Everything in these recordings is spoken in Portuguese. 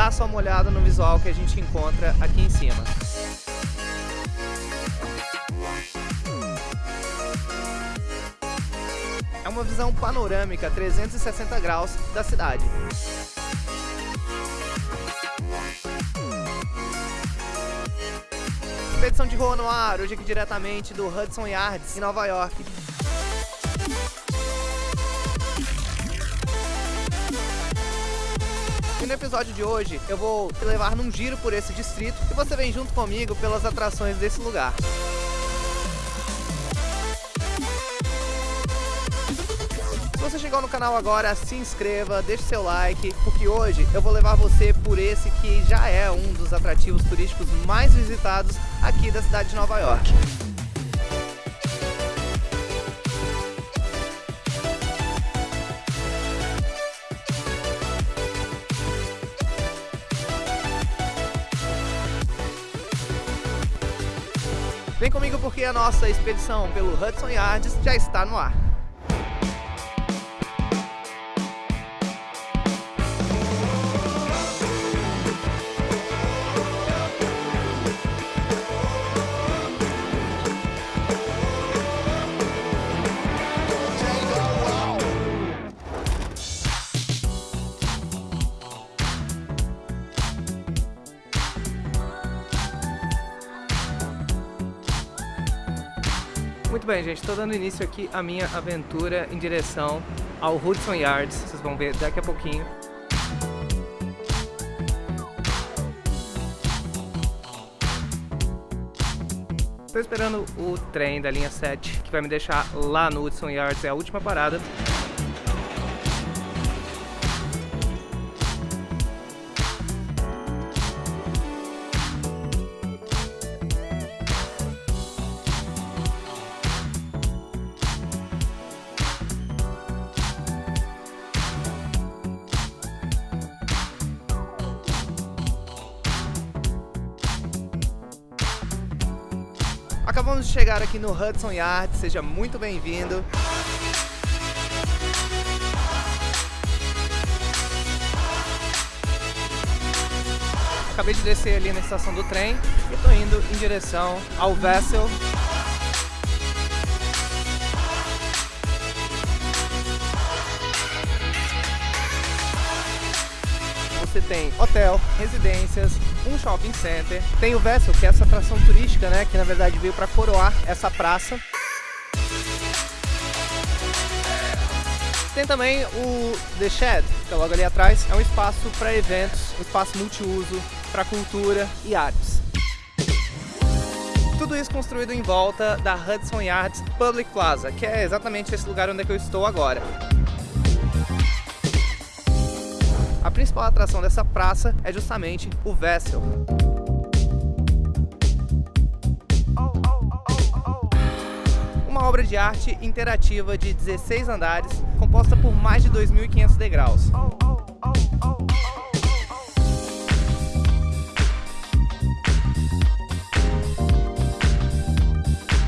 dá só uma olhada no visual que a gente encontra aqui em cima. É uma visão panorâmica 360 graus da cidade. Expedição de Rua no Ar, hoje aqui diretamente do Hudson Yards, em Nova York. No episódio de hoje eu vou te levar num giro por esse distrito e você vem junto comigo pelas atrações desse lugar. Se você chegou no canal agora, se inscreva, deixe seu like, porque hoje eu vou levar você por esse que já é um dos atrativos turísticos mais visitados aqui da cidade de Nova York. Vem comigo porque a nossa expedição pelo Hudson Yards já está no ar. Bem, gente, estou dando início aqui à minha aventura em direção ao Hudson Yards, vocês vão ver daqui a pouquinho. Estou esperando o trem da linha 7, que vai me deixar lá no Hudson Yards, é a última parada. Acabamos de chegar aqui no Hudson Yard, seja muito bem-vindo. Acabei de descer ali na estação do trem e estou indo em direção ao Vessel. Você tem hotel, residências, um shopping center. Tem o Vessel, que é essa atração turística, né? Que na verdade veio para coroar essa praça. Tem também o The Shed, que é logo ali atrás. É um espaço para eventos, um espaço multiuso para cultura e artes. Tudo isso construído em volta da Hudson Yards Public Plaza, que é exatamente esse lugar onde é eu estou agora. Principal atração dessa praça é justamente o Vessel. Uma obra de arte interativa de 16 andares, composta por mais de 2.500 degraus.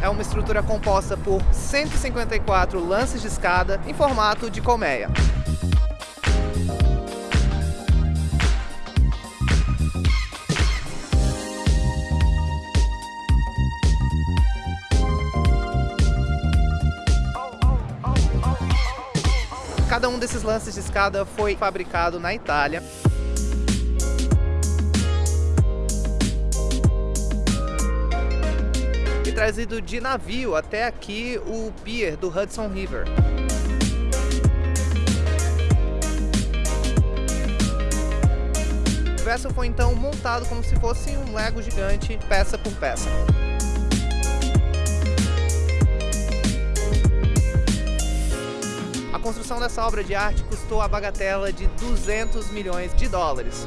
É uma estrutura composta por 154 lances de escada em formato de colmeia. Cada um desses lances de escada foi fabricado na Itália. E trazido de navio até aqui o pier do Hudson River. O vessel foi então montado como se fosse um Lego gigante, peça por peça. Construção dessa obra de arte custou a bagatela de 200 milhões de dólares.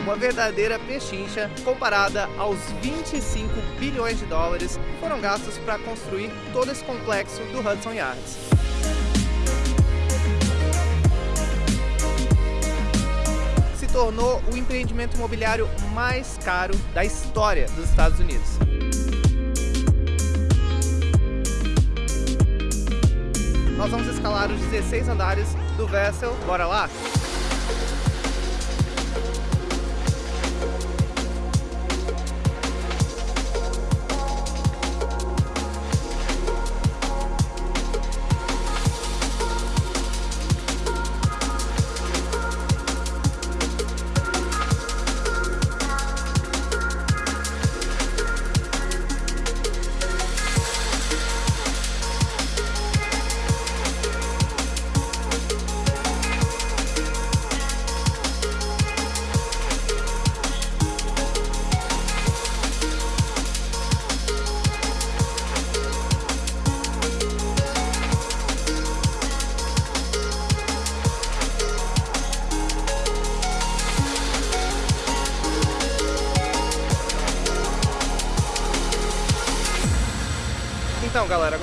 Uma verdadeira pechincha comparada aos 25 bilhões de dólares que foram gastos para construir todo esse complexo do Hudson Yards. Se tornou o empreendimento imobiliário mais caro da história dos Estados Unidos. Nós vamos escalar os 16 andares do Vessel. Bora lá?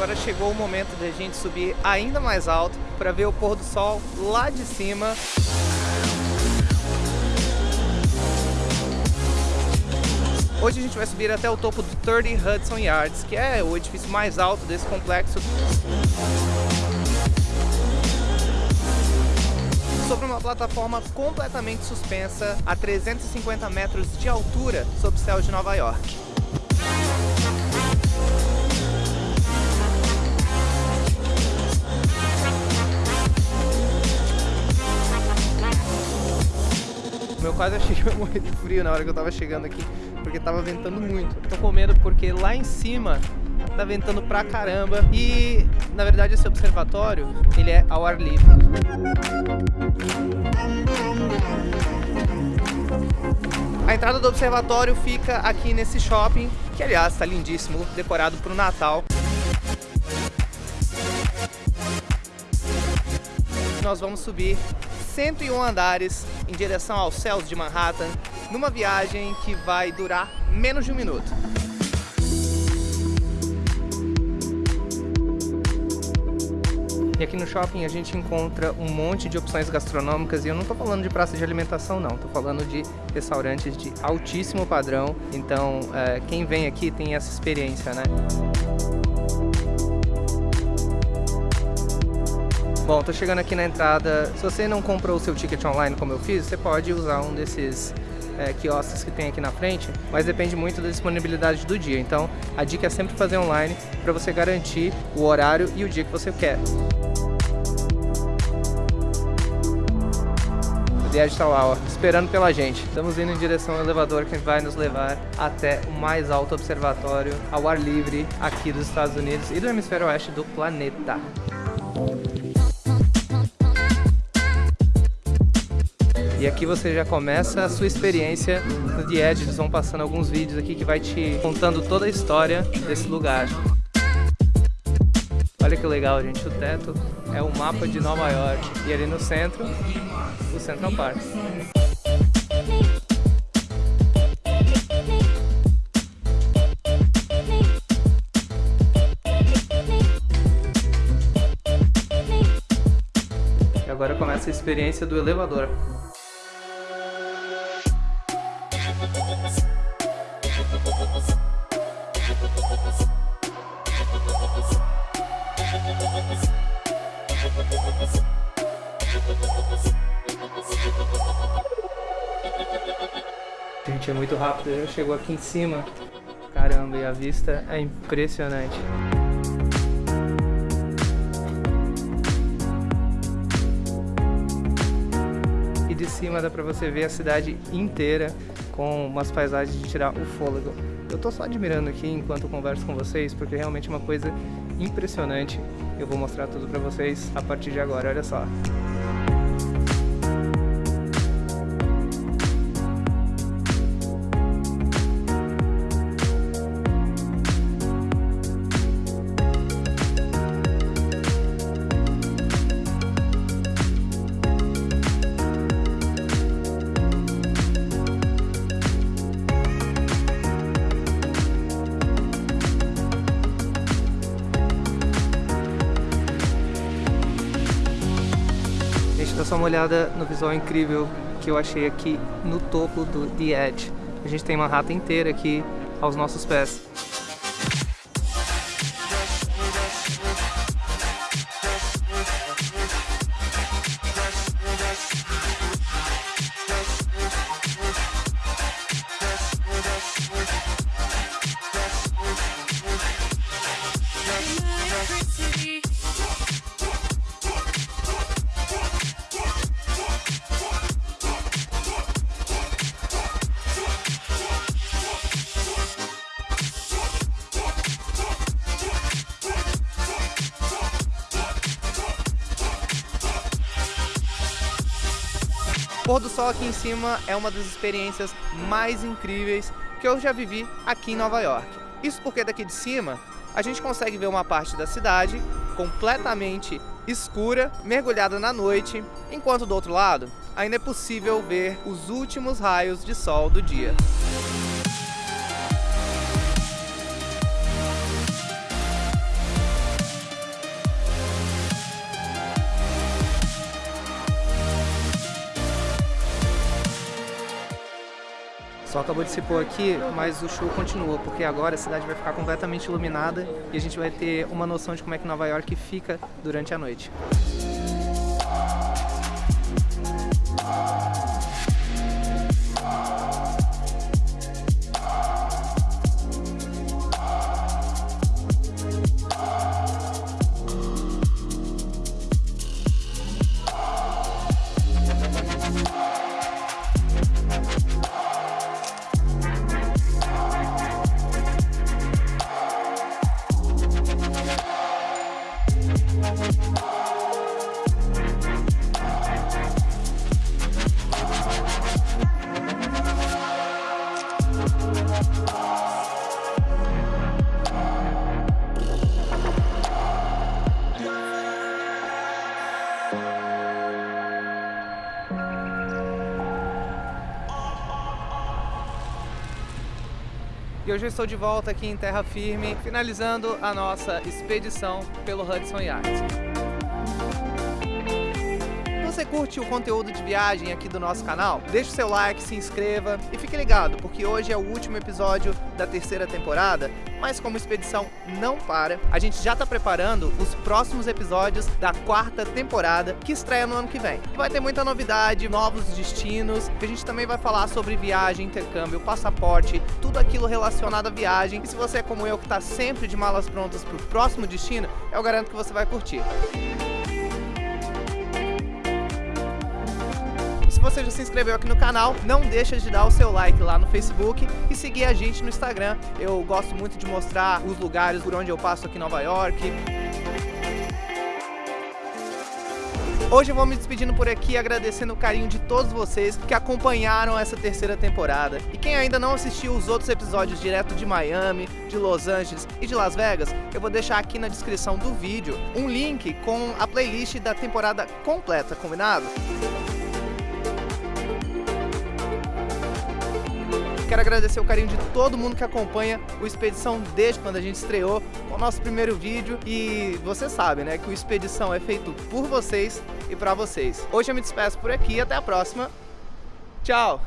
Agora chegou o momento da gente subir ainda mais alto para ver o pôr do sol lá de cima. Hoje a gente vai subir até o topo do 30 Hudson Yards, que é o edifício mais alto desse complexo. Sobre uma plataforma completamente suspensa a 350 metros de altura sob o céu de Nova York. Eu quase achei que ia morrer de frio na hora que eu tava chegando aqui, porque tava ventando muito. tô com medo porque lá em cima tá ventando pra caramba e, na verdade, esse observatório, ele é ao ar livre. A entrada do observatório fica aqui nesse shopping, que aliás está lindíssimo, decorado para o Natal. Nós vamos subir 101 andares em direção aos céus de Manhattan, numa viagem que vai durar menos de um minuto. E aqui no shopping a gente encontra um monte de opções gastronômicas e eu não estou falando de praça de alimentação não, estou falando de restaurantes de altíssimo padrão, então é, quem vem aqui tem essa experiência, né? Bom, tô chegando aqui na entrada. Se você não comprou o seu ticket online como eu fiz, você pode usar um desses é, quiosques que tem aqui na frente, mas depende muito da disponibilidade do dia. Então, a dica é sempre fazer online para você garantir o horário e o dia que você quer. O Died está lá, ó, esperando pela gente. Estamos indo em direção ao elevador que vai nos levar até o mais alto observatório ao ar livre aqui dos Estados Unidos e do hemisfério oeste do planeta. E aqui você já começa a sua experiência no The Edge. Eles vão passando alguns vídeos aqui que vai te contando toda a história desse lugar. Olha que legal, gente. O teto é o mapa de Nova York. E ali no centro, o Central Park. Agora começa a experiência do elevador. Gente, é muito rápido, já chegou aqui em cima. Caramba, e a vista é impressionante. E de cima dá pra você ver a cidade inteira com umas paisagens de tirar o fôlego. Eu tô só admirando aqui enquanto converso com vocês, porque realmente é uma coisa impressionante. Eu vou mostrar tudo pra vocês a partir de agora, olha só. Uma olhada no visual incrível que eu achei aqui no topo do The Edge. A gente tem Manhattan inteira aqui aos nossos pés. Pôr do sol aqui em cima é uma das experiências mais incríveis que eu já vivi aqui em Nova York. Isso porque daqui de cima a gente consegue ver uma parte da cidade completamente escura, mergulhada na noite, enquanto do outro lado ainda é possível ver os últimos raios de sol do dia. Só acabou de se pôr aqui, mas o show continua, porque agora a cidade vai ficar completamente iluminada e a gente vai ter uma noção de como é que Nova York fica durante a noite. E hoje eu estou de volta aqui em terra firme, finalizando a nossa expedição pelo Hudson Yards você curte o conteúdo de viagem aqui do nosso canal, deixe o seu like, se inscreva e fique ligado, porque hoje é o último episódio da terceira temporada, mas como expedição não para, a gente já está preparando os próximos episódios da quarta temporada, que estreia no ano que vem. Vai ter muita novidade, novos destinos, a gente também vai falar sobre viagem, intercâmbio, passaporte, tudo aquilo relacionado à viagem. E se você é como eu, que está sempre de malas prontas para o próximo destino, eu garanto que você vai curtir. Você já se inscreveu aqui no canal, não deixa de dar o seu like lá no Facebook e seguir a gente no Instagram. Eu gosto muito de mostrar os lugares por onde eu passo aqui em Nova York. Hoje eu vou me despedindo por aqui, agradecendo o carinho de todos vocês que acompanharam essa terceira temporada. E quem ainda não assistiu os outros episódios direto de Miami, de Los Angeles e de Las Vegas, eu vou deixar aqui na descrição do vídeo um link com a playlist da temporada completa, combinado? Quero agradecer o carinho de todo mundo que acompanha o Expedição desde quando a gente estreou o nosso primeiro vídeo. E você sabe, né, que o Expedição é feito por vocês e para vocês. Hoje eu me despeço por aqui, até a próxima. Tchau!